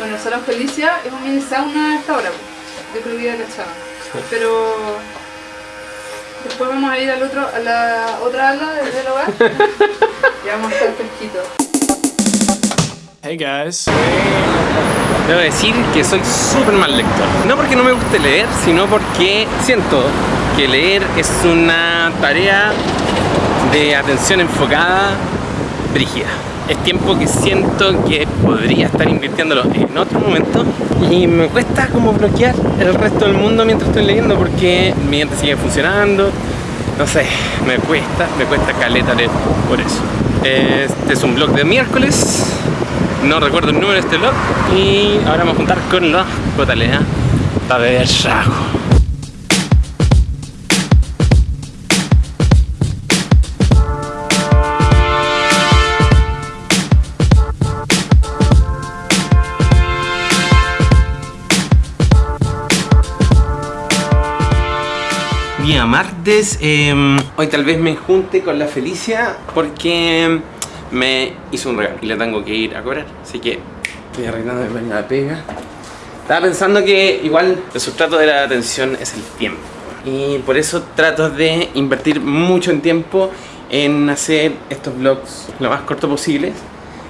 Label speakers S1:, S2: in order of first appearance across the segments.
S1: Bueno, el Salón Felicia es un mini sauna hasta ahora, yo creo que ya cachaba. Pero después vamos a ir al otro, a la otra ala del hogar y vamos a estar fresquitos.
S2: Hey guys.
S3: Debo decir que soy súper mal lector. No porque no me guste leer, sino porque siento que leer es una tarea de atención enfocada brígida. Es tiempo que siento que podría estar invirtiéndolo en otro momento y me cuesta como bloquear el resto del mundo mientras estoy leyendo porque mi mente sigue funcionando. No sé, me cuesta, me cuesta caleta leer por eso. Este es un blog de miércoles, no recuerdo el número de este blog y ahora vamos a juntar con la cotalea para beber rajo. Día martes, eh, hoy tal vez me junte con la Felicia porque me hizo un regalo y le tengo que ir a cobrar, así que estoy arreglando de la pega. Estaba pensando que igual el sustrato de la atención es el tiempo y por eso trato de invertir mucho en tiempo en hacer estos vlogs lo más corto posible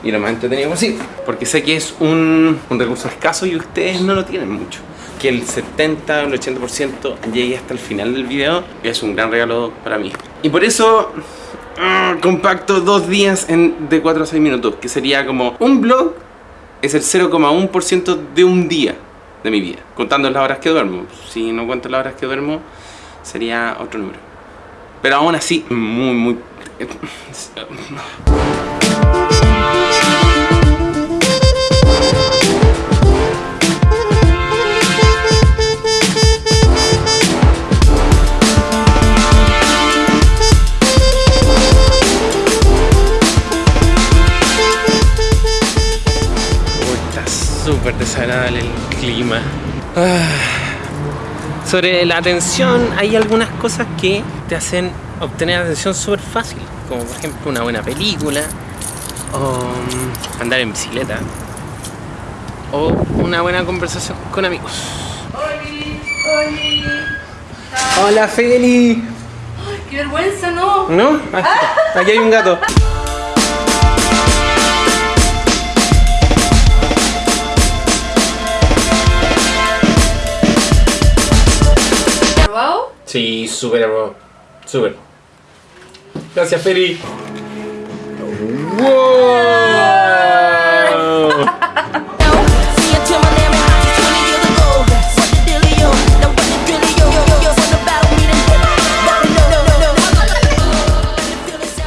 S3: y lo más entretenido posible porque sé que es un, un recurso escaso y ustedes no lo tienen mucho que el 70 o el 80% llegue hasta el final del video es un gran regalo para mí. Y por eso ah, compacto dos días en de 4 a 6 minutos que sería como un vlog es el 0,1% de un día de mi vida contando las horas que duermo. Si no cuento las horas que duermo sería otro número. Pero aún así muy muy súper desagradable el clima. Ah. Sobre la atención, hay algunas cosas que te hacen obtener atención súper fácil. Como por ejemplo una buena película, o mm, andar en bicicleta, o una buena conversación con amigos.
S1: ¡Oli! ¡Oli!
S3: Hola Feli.
S1: ¡Ay, qué vergüenza, no!
S3: ¿No? Ah, Aquí hay un gato.
S4: meeting. No, no, no, no.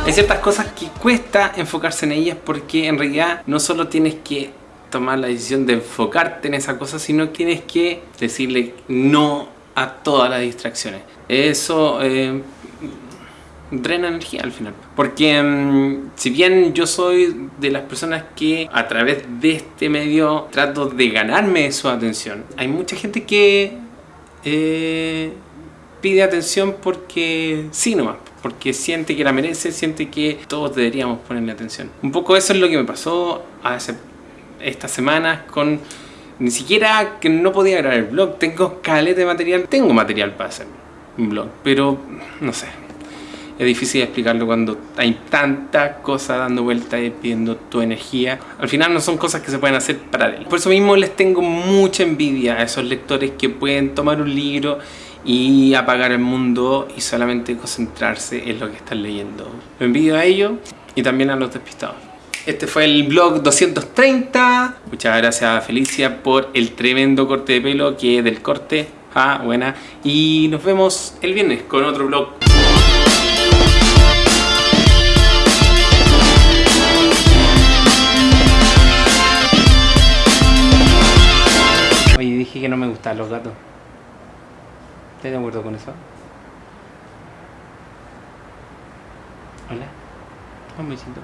S3: Hay ciertas cosas que cuesta enfocarse en ellas porque en realidad no solo tienes que tomar la decisión de enfocarte en esa cosa, sino tienes que decirle no a todas las distracciones. Eso eh, drena energía al final. Porque mm, si bien yo soy de las personas que a través de este medio trato de ganarme su atención, hay mucha gente que eh, pide atención porque sí nomás, porque siente que la merece, siente que todos deberíamos ponerle atención. Un poco eso es lo que me pasó hace estas semanas con ni siquiera que no podía grabar el blog, tengo caleta de material, tengo material para hacer un blog, pero no sé, es difícil explicarlo cuando hay tanta cosa dando vuelta y pidiendo tu energía. Al final no son cosas que se pueden hacer paralelas. Por eso mismo les tengo mucha envidia a esos lectores que pueden tomar un libro y apagar el mundo y solamente concentrarse en lo que están leyendo. Lo envidio a ellos y también a los despistados. Este fue el vlog 230. Muchas gracias a Felicia por el tremendo corte de pelo que es del corte. Ah, buena. Y nos vemos el viernes con otro vlog. Oye, dije que no me gustan los gatos. ¿Estás de acuerdo con eso? Hola. Un besito.